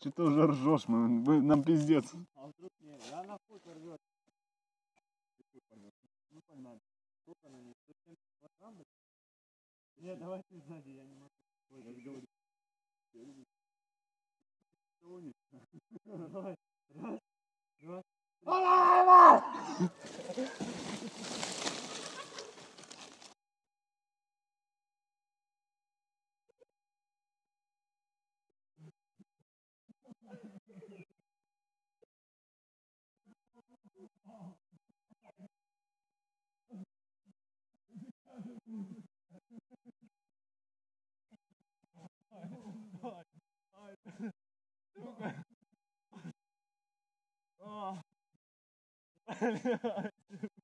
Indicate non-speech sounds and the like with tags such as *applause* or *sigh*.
Че ты уже ржешь, мы, мы- нам пиздец. А вдруг не, я на хуй порвет. Ну погнали. Сколько на ней? 170 килограмм? блядь? Нет, давай ты сзади, я не могу. Ой, я говорю. *laughs* Давай. Раз, два, О. oh. *laughs*